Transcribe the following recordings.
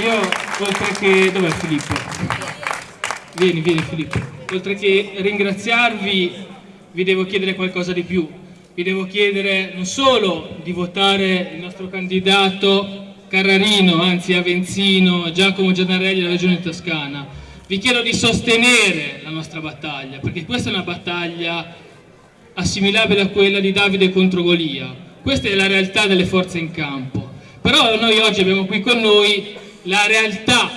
io oltre che... dov'è Filippo? Vieni, vieni Filippo. Oltre che ringraziarvi vi devo chiedere qualcosa di più. Vi devo chiedere non solo di votare il nostro candidato Carrarino, anzi Avenzino, Giacomo Giannarelli della Regione Toscana. Vi chiedo di sostenere la nostra battaglia, perché questa è una battaglia assimilabile a quella di Davide contro Golia. Questa è la realtà delle forze in campo. Però noi oggi abbiamo qui con noi la realtà,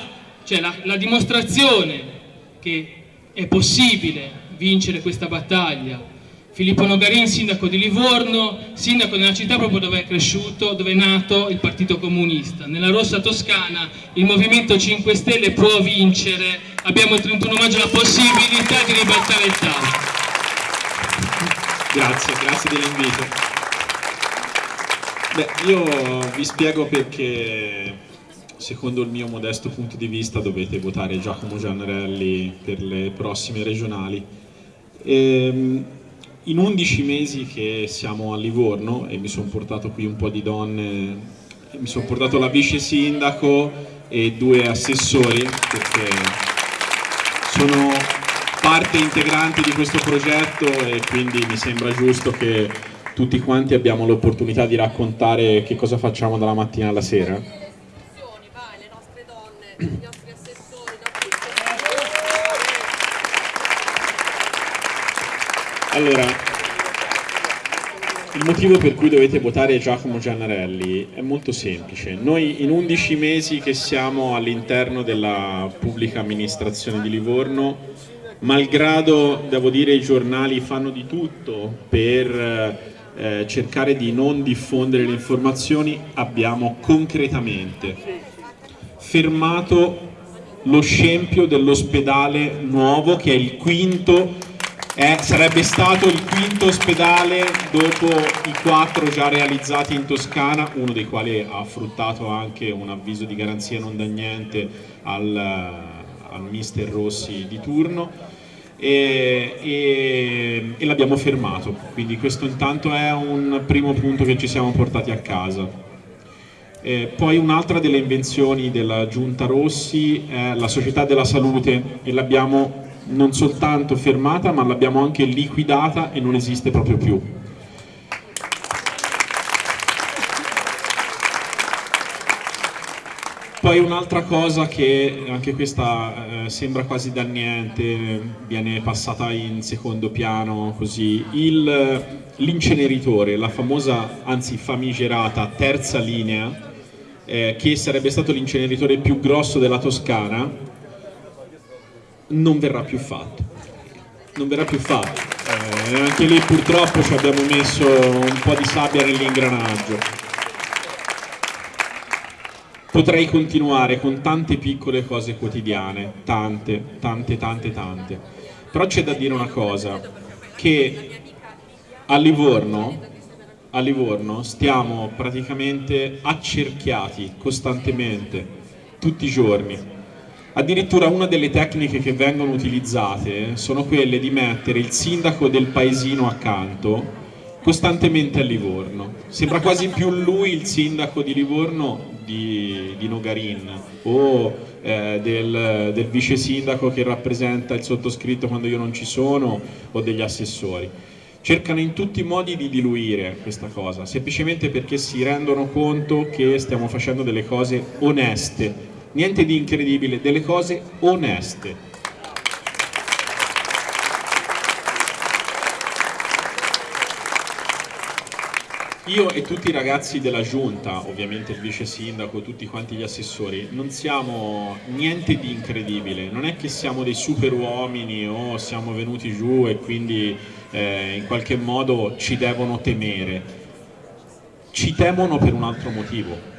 cioè la, la dimostrazione che è possibile vincere questa battaglia. Filippo Nogarin, sindaco di Livorno, sindaco nella città proprio dove è cresciuto, dove è nato il Partito Comunista. Nella Rossa Toscana il Movimento 5 Stelle può vincere, abbiamo il 31 maggio la possibilità di ribaltare il tavolo. Grazie, grazie dell'invito. Beh, io vi spiego perché secondo il mio modesto punto di vista dovete votare Giacomo Giannarelli per le prossime regionali. Ehm, in 11 mesi che siamo a Livorno e mi sono portato qui un po' di donne, mi sono portato la vice sindaco e due assessori perché sono parte integrante di questo progetto e quindi mi sembra giusto che tutti quanti abbiamo l'opportunità di raccontare che cosa facciamo dalla mattina alla sera. Allora, il motivo per cui dovete votare Giacomo Giannarelli è molto semplice. Noi in 11 mesi che siamo all'interno della pubblica amministrazione di Livorno, malgrado, devo dire, i giornali fanno di tutto per eh, cercare di non diffondere le informazioni, abbiamo concretamente fermato lo scempio dell'ospedale nuovo che è il quinto eh, sarebbe stato il quinto ospedale dopo i quattro già realizzati in Toscana, uno dei quali ha fruttato anche un avviso di garanzia non da niente al, al mister Rossi di turno e, e, e l'abbiamo fermato, quindi questo intanto è un primo punto che ci siamo portati a casa. Eh, poi un'altra delle invenzioni della Giunta Rossi è la Società della Salute e l'abbiamo non soltanto fermata ma l'abbiamo anche liquidata e non esiste proprio più. Poi un'altra cosa che anche questa eh, sembra quasi da niente, viene passata in secondo piano così, l'inceneritore, la famosa, anzi famigerata terza linea eh, che sarebbe stato l'inceneritore più grosso della Toscana, non verrà più fatto. Non verrà più fatto. Eh, anche lì purtroppo ci abbiamo messo un po' di sabbia nell'ingranaggio. Potrei continuare con tante piccole cose quotidiane, tante, tante, tante, tante. Però c'è da dire una cosa, che a Livorno a Livorno stiamo praticamente accerchiati costantemente, tutti i giorni. Addirittura una delle tecniche che vengono utilizzate sono quelle di mettere il sindaco del paesino accanto costantemente a Livorno. Sembra quasi più lui il sindaco di Livorno di, di Nogarin o eh, del, del vice sindaco che rappresenta il sottoscritto quando io non ci sono o degli assessori cercano in tutti i modi di diluire questa cosa, semplicemente perché si rendono conto che stiamo facendo delle cose oneste, niente di incredibile, delle cose oneste. Io e tutti i ragazzi della giunta, ovviamente il vice sindaco, tutti quanti gli assessori, non siamo niente di incredibile, non è che siamo dei super uomini o siamo venuti giù e quindi eh, in qualche modo ci devono temere, ci temono per un altro motivo,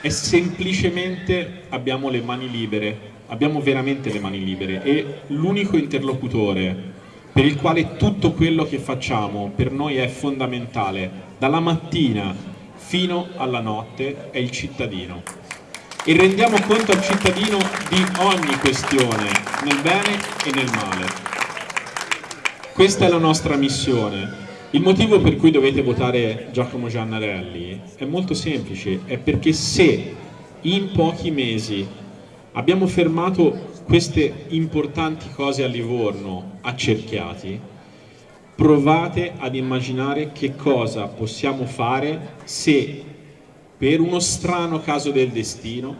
è semplicemente abbiamo le mani libere, abbiamo veramente le mani libere e l'unico interlocutore per il quale tutto quello che facciamo per noi è fondamentale, dalla mattina fino alla notte, è il cittadino. E rendiamo conto al cittadino di ogni questione, nel bene e nel male. Questa è la nostra missione. Il motivo per cui dovete votare Giacomo Giannarelli è molto semplice, è perché se in pochi mesi abbiamo fermato queste importanti cose a Livorno accerchiati, provate ad immaginare che cosa possiamo fare se per uno strano caso del destino,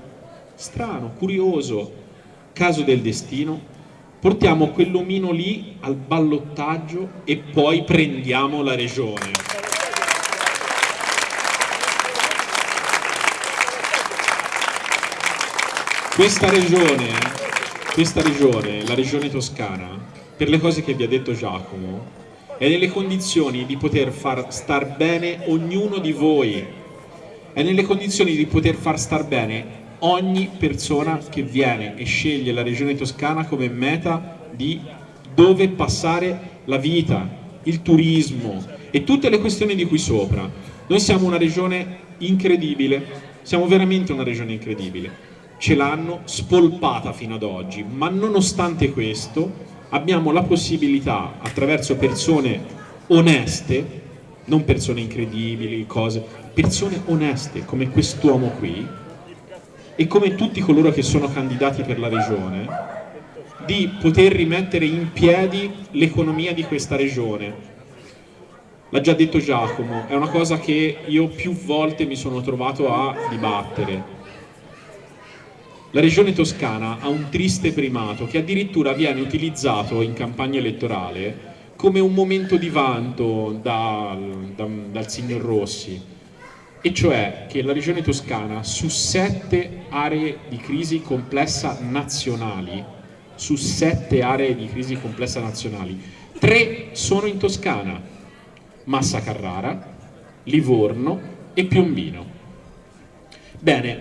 strano, curioso caso del destino, portiamo quell'omino lì al ballottaggio e poi prendiamo la regione. Questa regione, questa regione, la regione toscana, per le cose che vi ha detto Giacomo, è nelle condizioni di poter far star bene ognuno di voi, è nelle condizioni di poter far star bene ogni persona che viene e sceglie la regione toscana come meta di dove passare la vita, il turismo e tutte le questioni di qui sopra. Noi siamo una regione incredibile, siamo veramente una regione incredibile. Ce l'hanno spolpata fino ad oggi, ma nonostante questo abbiamo la possibilità, attraverso persone oneste, non persone incredibili, cose, persone oneste come quest'uomo qui, e come tutti coloro che sono candidati per la regione, di poter rimettere in piedi l'economia di questa regione. L'ha già detto Giacomo, è una cosa che io più volte mi sono trovato a dibattere. La regione toscana ha un triste primato che addirittura viene utilizzato in campagna elettorale come un momento di vanto dal, dal, dal signor Rossi e cioè che la regione toscana su sette aree di crisi complessa nazionali, su sette aree di crisi complessa nazionali, tre sono in Toscana, Massa Carrara, Livorno e Piombino. Bene,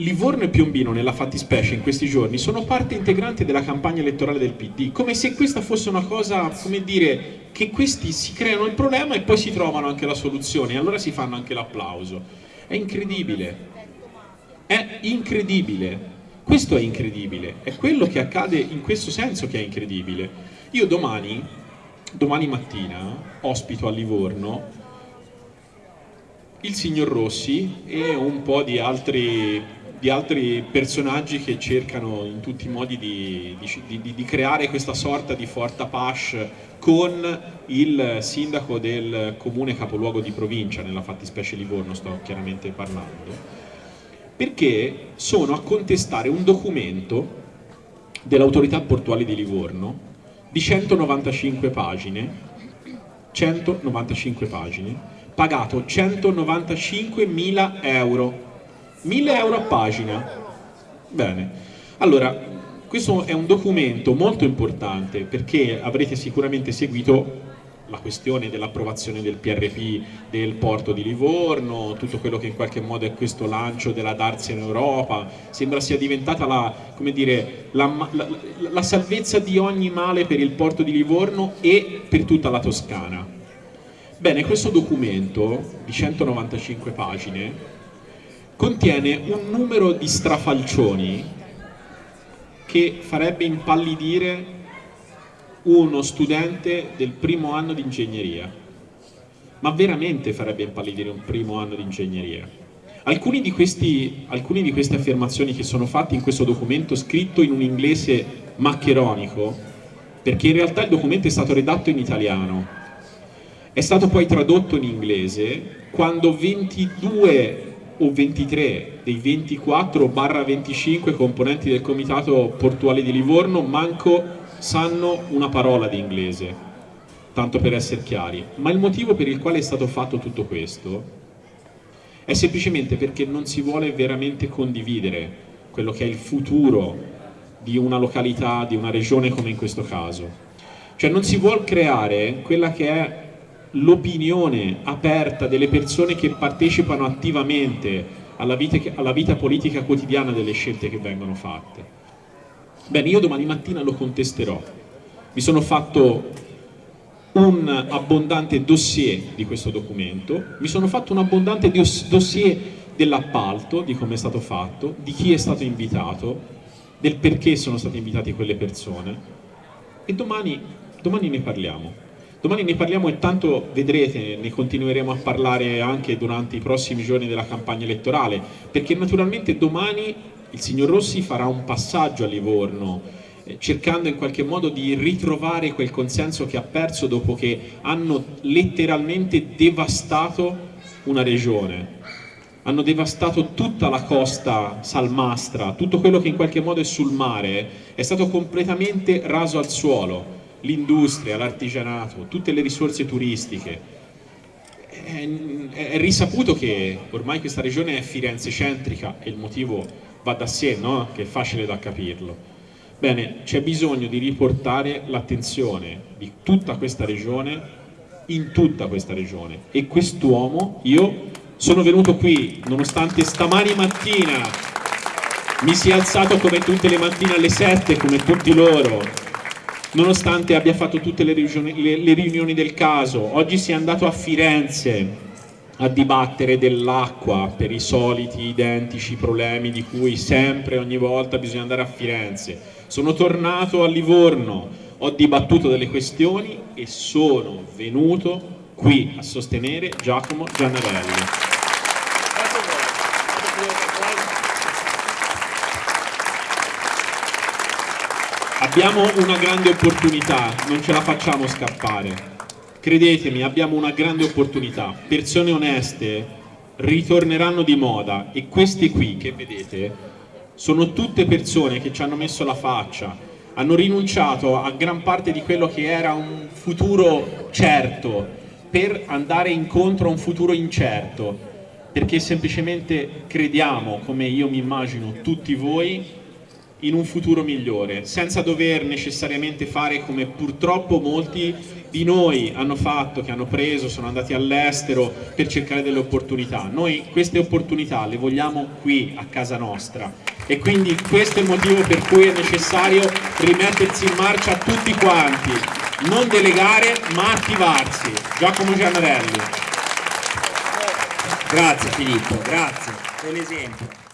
Livorno e Piombino nella fattispecie in questi giorni sono parte integrante della campagna elettorale del PD, come se questa fosse una cosa, come dire, che questi si creano il problema e poi si trovano anche la soluzione e allora si fanno anche l'applauso. È incredibile, è incredibile, questo è incredibile, è quello che accade in questo senso che è incredibile. Io domani, domani mattina, ospito a Livorno il signor Rossi e un po' di altri di altri personaggi che cercano in tutti i modi di, di, di, creare questa sorta di forta pache con il sindaco del comune capoluogo di provincia, nella fattispecie Livorno sto chiaramente parlando, perché sono a contestare un documento dell'autorità portuale di Livorno di 195 pagine, 195 pagine, pagato 195.000 euro 1000 euro a pagina. Bene, allora questo è un documento molto importante perché avrete sicuramente seguito la questione dell'approvazione del PRP del porto di Livorno, tutto quello che in qualche modo è questo lancio della Darsi in Europa, sembra sia diventata la, dire, la, la, la salvezza di ogni male per il porto di Livorno e per tutta la Toscana. Bene, questo documento di 195 pagine contiene un numero di strafalcioni che farebbe impallidire uno studente del primo anno di ingegneria. Ma veramente farebbe impallidire un primo anno di ingegneria? Alcune di, questi, alcune di queste affermazioni che sono fatte in questo documento scritto in un inglese maccheronico perché in realtà il documento è stato redatto in italiano è stato poi tradotto in inglese quando 22 o 23 dei 24 barra 25 componenti del comitato portuale di Livorno manco sanno una parola di inglese, tanto per essere chiari. Ma il motivo per il quale è stato fatto tutto questo è semplicemente perché non si vuole veramente condividere quello che è il futuro di una località, di una regione come in questo caso. Cioè non si vuole creare quella che è l'opinione aperta delle persone che partecipano attivamente alla vita, alla vita, politica quotidiana delle scelte che vengono fatte. Bene, io domani mattina lo contesterò. Mi sono fatto un abbondante dossier di questo documento, mi sono fatto un abbondante dossier dell'appalto, di come è stato fatto, di chi è stato invitato, del perché sono state invitate quelle persone e domani, domani ne parliamo. Domani ne parliamo e tanto vedrete, ne continueremo a parlare anche durante i prossimi giorni della campagna elettorale, perché naturalmente domani il signor Rossi farà un passaggio a Livorno, eh, cercando in qualche modo di ritrovare quel consenso che ha perso dopo che hanno letteralmente devastato una regione. Hanno devastato tutta la costa salmastra, tutto quello che in qualche modo è sul mare, è stato completamente raso al suolo l'industria, l'artigianato, tutte le risorse turistiche. È, è, risaputo che ormai questa regione è Firenze centrica e il motivo va da sé, no? che è facile da capirlo. Bene, c'è bisogno di riportare l'attenzione di tutta questa regione in tutta questa regione e quest'uomo, io sono venuto qui nonostante stamani mattina mi sia alzato come tutte le mattine alle 7 come tutti loro nonostante abbia fatto tutte le riunioni, le, le riunioni del caso. Oggi si è andato a Firenze a dibattere dell'acqua per i soliti identici problemi di cui sempre, ogni volta bisogna andare a Firenze. Sono tornato a Livorno, ho dibattuto delle questioni e sono venuto qui a sostenere Giacomo Giannarelli. Abbiamo una grande opportunità, non ce la facciamo scappare. Credetemi, abbiamo una grande opportunità. Persone oneste ritorneranno di moda e queste qui che vedete sono tutte persone che ci hanno messo la faccia, hanno rinunciato a gran parte di quello che era un futuro certo per andare incontro a un futuro incerto, perché semplicemente crediamo, come io mi immagino tutti voi, in un futuro migliore, senza dover necessariamente fare come purtroppo molti di noi hanno fatto, che hanno preso, sono andati all'estero per cercare delle opportunità. Noi queste opportunità le vogliamo qui a casa nostra e quindi questo è il motivo per cui è necessario rimettersi in marcia tutti quanti, non delegare ma attivarsi. Giacomo Giannarelli. Grazie Filippo, grazie, è l'esempio.